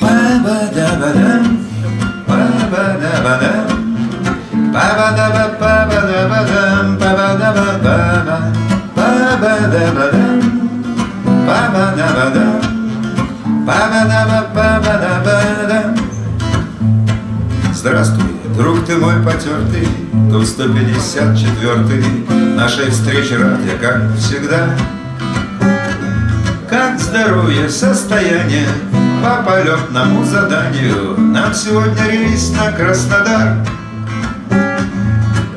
Ба-ба-да-ба-дам, ба-ба-да-ба-дам, ба-ба-да-ба-ба-ба-да-ба-дам, ба-ба-да-ба-ба-ба, ба-ба-да-ба-дам, Здравствуй, друг ты мой потертый, Тут 154-й Нашей встречи рад я, как всегда. Как здоровье, состояние По полетному заданию Нам сегодня рейс на Краснодар.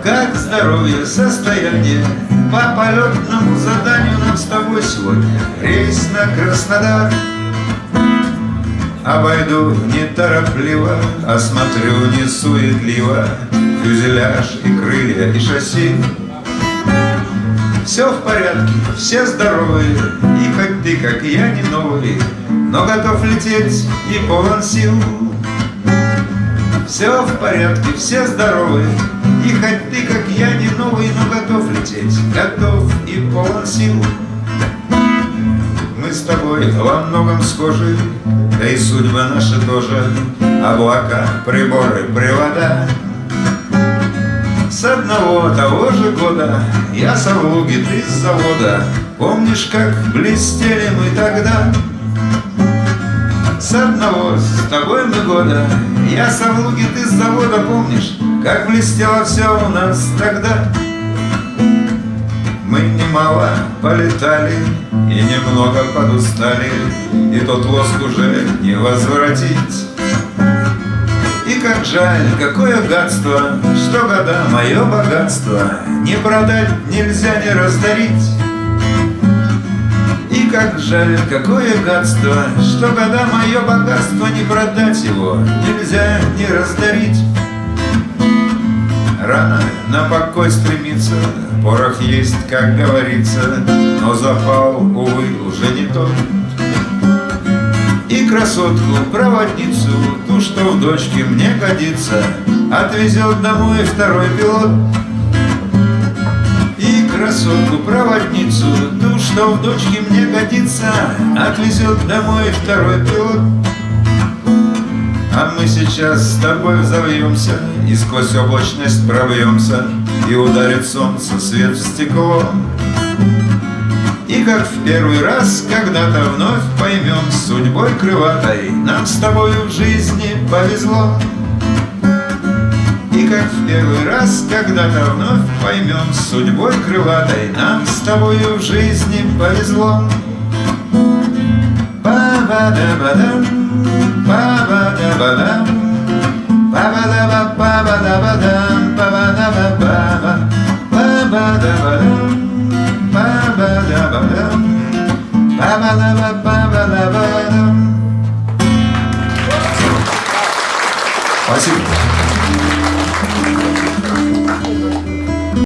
Как здоровье, состояние По полетному заданию Нам с тобой сегодня рейс на Краснодар. Обойду неторопливо, осмотрю несуетливо. Фюзеляж и крылья и шасси. Все в порядке, все здоровые И хоть ты, как я, не новый Но готов лететь и полон сил. Все в порядке, все здоровые И хоть ты, как я, не новый Но готов лететь, готов и полон сил тобой во многом схожи, Да и судьба наша тоже, Облака, приборы, привода. С одного того же года Я с Авлуги, ты с завода, Помнишь, как блестели мы тогда? С одного с тобой мы года Я с Авлуги, ты с завода, Помнишь, как блестело все у нас тогда? Мы немало полетали и немного подустали, И тот лоск уже не возвратить. И как жаль, какое гадство, Что года мое богатство Не продать нельзя, не раздарить. И как жаль, какое гадство, Что года мое богатство Не продать его нельзя, не раздарить. Рано на покой стремиться, Порох есть, как говорится, Но запал, увы, уже не тот. И красотку, проводницу, Ту, что в дочке мне годится, Отвезет домой второй пилот. И красотку, проводницу, Ту, что в дочке мне годится, Отвезет домой второй пилот. А мы сейчас с тобой взовьемся И сквозь облачность пробьемся И ударит солнце свет в стекло. И как в первый раз когда-то вновь поймем Судьбой крылатой нам с тобой в жизни повезло. И как в первый раз когда-то вновь поймем Судьбой крылатой нам с тобой в жизни повезло Ба-ба-да-ба-дам, ба-ба-да-ба-дам, ба-ба-да-ба-ба-ба-да-ба-дам, ба-ба-да-ба-ба-ба, ба-ба-да-ба-дам, ба-ба-да-ба-дам, ба-ба-да-ба-ба-ба-да-ба-дам. Спасибо.